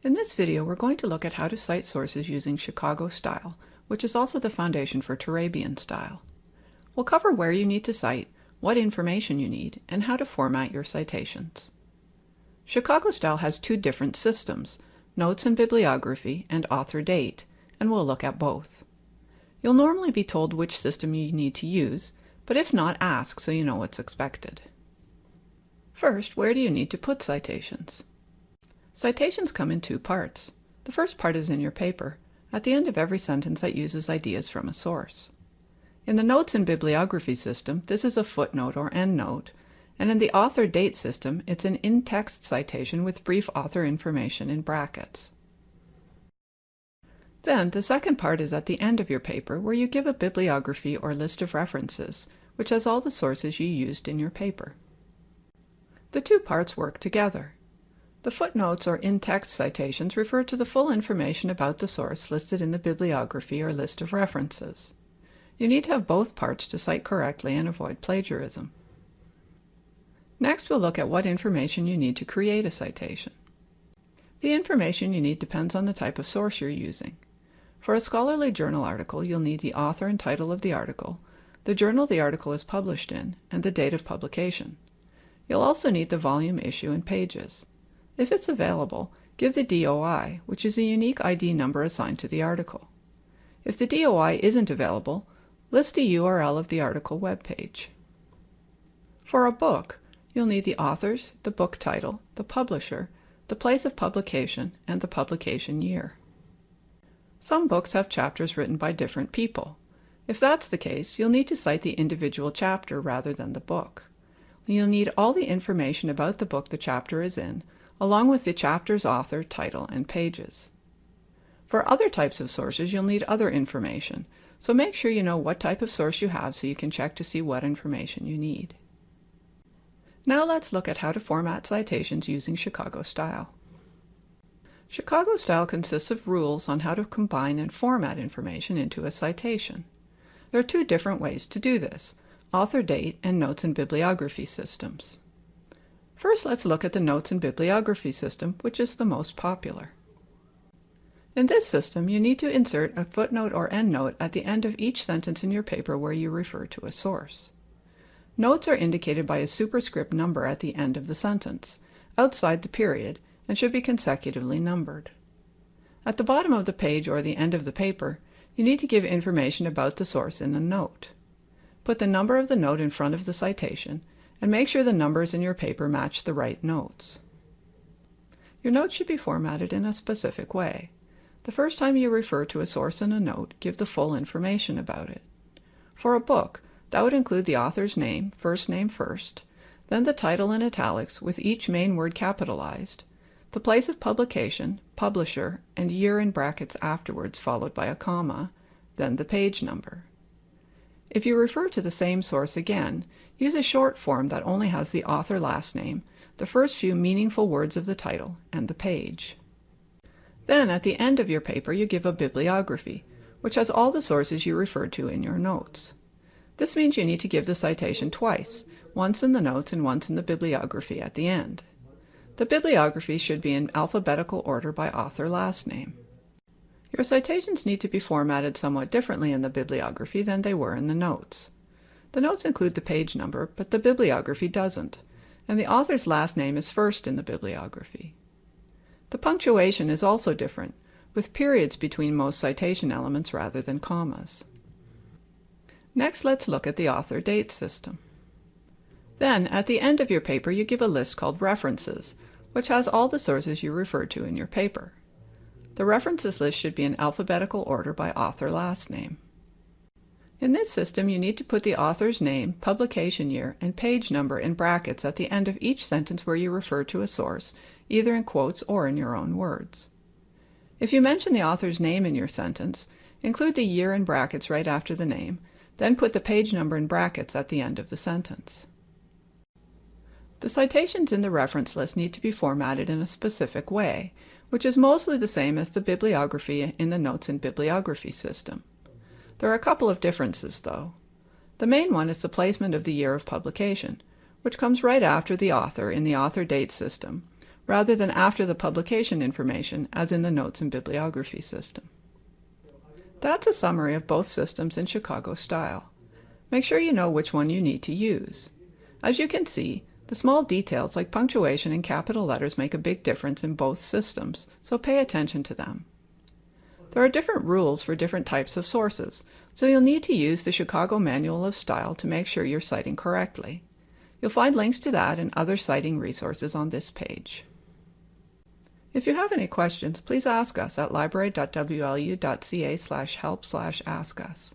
In this video, we're going to look at how to cite sources using Chicago style, which is also the foundation for Turabian style. We'll cover where you need to cite, what information you need, and how to format your citations. Chicago style has two different systems, notes and bibliography and author date, and we'll look at both. You'll normally be told which system you need to use, but if not, ask so you know what's expected. First, where do you need to put citations? Citations come in two parts. The first part is in your paper, at the end of every sentence that uses ideas from a source. In the Notes and Bibliography system, this is a footnote or endnote, and in the author date system, it's an in-text citation with brief author information in brackets. Then, the second part is at the end of your paper, where you give a bibliography or list of references, which has all the sources you used in your paper. The two parts work together. The footnotes or in-text citations refer to the full information about the source listed in the bibliography or list of references. You need to have both parts to cite correctly and avoid plagiarism. Next, we'll look at what information you need to create a citation. The information you need depends on the type of source you're using. For a scholarly journal article, you'll need the author and title of the article, the journal the article is published in, and the date of publication. You'll also need the volume, issue, and pages. If it's available, give the DOI, which is a unique ID number assigned to the article. If the DOI isn't available, list the URL of the article web page. For a book, you'll need the authors, the book title, the publisher, the place of publication, and the publication year. Some books have chapters written by different people. If that's the case, you'll need to cite the individual chapter rather than the book. You'll need all the information about the book the chapter is in, along with the chapter's author, title, and pages. For other types of sources, you'll need other information, so make sure you know what type of source you have so you can check to see what information you need. Now let's look at how to format citations using Chicago style. Chicago style consists of rules on how to combine and format information into a citation. There are two different ways to do this, author date and notes and bibliography systems. First, let's look at the Notes and Bibliography system, which is the most popular. In this system, you need to insert a footnote or endnote at the end of each sentence in your paper where you refer to a source. Notes are indicated by a superscript number at the end of the sentence, outside the period, and should be consecutively numbered. At the bottom of the page or the end of the paper, you need to give information about the source in a note. Put the number of the note in front of the citation and make sure the numbers in your paper match the right notes. Your notes should be formatted in a specific way. The first time you refer to a source in a note, give the full information about it. For a book, that would include the author's name, first name first, then the title in italics with each main word capitalized, the place of publication, publisher, and year in brackets afterwards followed by a comma, then the page number. If you refer to the same source again, use a short form that only has the author last name, the first few meaningful words of the title, and the page. Then at the end of your paper you give a bibliography, which has all the sources you referred to in your notes. This means you need to give the citation twice, once in the notes and once in the bibliography at the end. The bibliography should be in alphabetical order by author last name. Your citations need to be formatted somewhat differently in the bibliography than they were in the notes. The notes include the page number, but the bibliography doesn't, and the author's last name is first in the bibliography. The punctuation is also different, with periods between most citation elements rather than commas. Next, let's look at the author date system. Then, at the end of your paper, you give a list called References, which has all the sources you referred to in your paper. The references list should be in alphabetical order by author last name. In this system, you need to put the author's name, publication year, and page number in brackets at the end of each sentence where you refer to a source, either in quotes or in your own words. If you mention the author's name in your sentence, include the year in brackets right after the name, then put the page number in brackets at the end of the sentence. The citations in the reference list need to be formatted in a specific way, which is mostly the same as the bibliography in the Notes and Bibliography system. There are a couple of differences, though. The main one is the placement of the year of publication, which comes right after the author in the author date system, rather than after the publication information as in the Notes and Bibliography system. That's a summary of both systems in Chicago style. Make sure you know which one you need to use. As you can see, the small details like punctuation and capital letters make a big difference in both systems, so pay attention to them. There are different rules for different types of sources, so you'll need to use the Chicago Manual of Style to make sure you're citing correctly. You'll find links to that and other citing resources on this page. If you have any questions, please ask us at library.wlu.ca help ask us.